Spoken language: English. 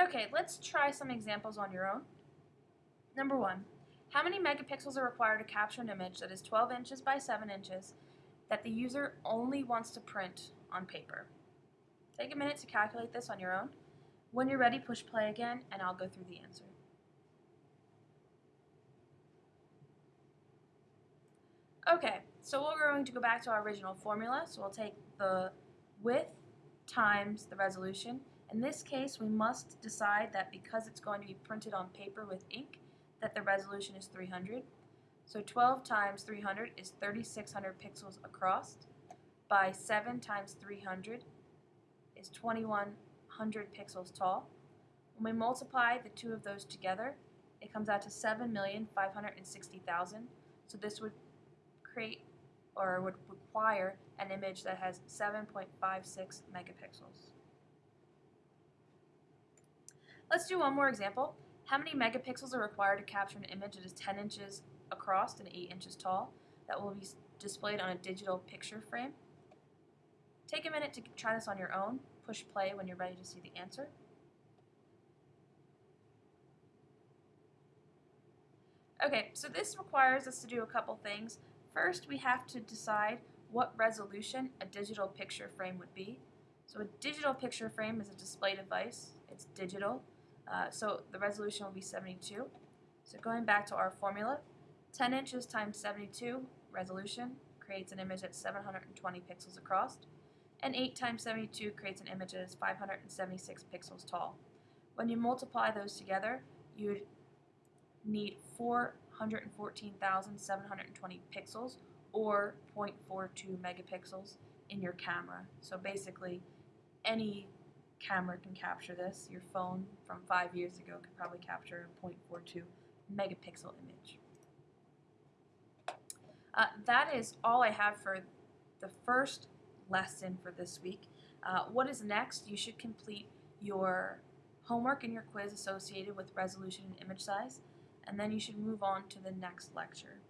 Okay, let's try some examples on your own. Number one, how many megapixels are required to capture an image that is 12 inches by 7 inches that the user only wants to print on paper? Take a minute to calculate this on your own. When you're ready, push play again, and I'll go through the answer. Okay, so we're going to go back to our original formula. So we'll take the width times the resolution. In this case, we must decide that because it's going to be printed on paper with ink, that the resolution is 300. So 12 times 300 is 3600 pixels across by 7 times 300 is 2100 pixels tall. When we multiply the two of those together, it comes out to 7,560,000. So this would create or would require an image that has 7.56 megapixels. Let's do one more example. How many megapixels are required to capture an image that is 10 inches across and 8 inches tall that will be displayed on a digital picture frame? Take a minute to try this on your own. Push play when you're ready to see the answer. Okay, so this requires us to do a couple things. First, we have to decide what resolution a digital picture frame would be. So a digital picture frame is a display device. It's digital. Uh, so the resolution will be 72. So going back to our formula, 10 inches times 72 resolution creates an image that's 720 pixels across, and 8 times 72 creates an image that is 576 pixels tall. When you multiply those together, you would need 414,720 pixels or 0.42 megapixels in your camera. So basically, any camera can capture this. Your phone from five years ago could probably capture a 0.42 megapixel image. Uh, that is all I have for the first lesson for this week. Uh, what is next? You should complete your homework and your quiz associated with resolution and image size, and then you should move on to the next lecture.